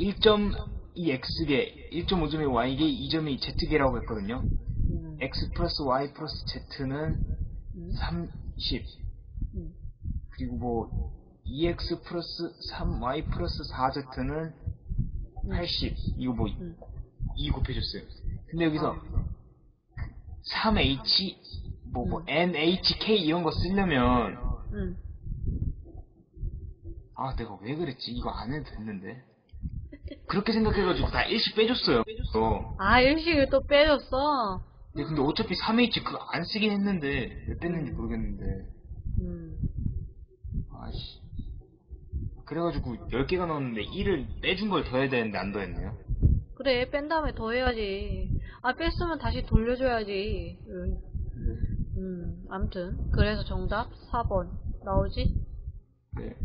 1.2x개, 1.5점이 y개, 2점이 z개라고 했거든요. 음, x 플러스 y 플러스 z는 음, 30. 음, 그리고 뭐 2x 플러스 3y 플러스 4z는 80. 이거 뭐 음. 2 곱해줬어요. 근데 여기서 3h 뭐뭐 음. nhk 이런 거 쓰려면 음. 아 내가 왜 그랬지 이거 안 해도 됐는데 그렇게 생각해가지고 다 일씩 빼줬어요. 어. 아, 일식을 또 빼줬어? 근데, 근데 어차피 3h 그거 안 쓰긴 했는데 왜 뺐는지 음. 모르겠는데 음. 아씨 그래가지고 10개가 나왔는데 1을 빼준 걸 더해야 되는데 안 더했네요. 그래, 뺀 다음에 더 해야지. 아, 뺐으면 다시 돌려줘야지. 음, 음, 암튼. 그래서 정답 4번. 나오지? 네.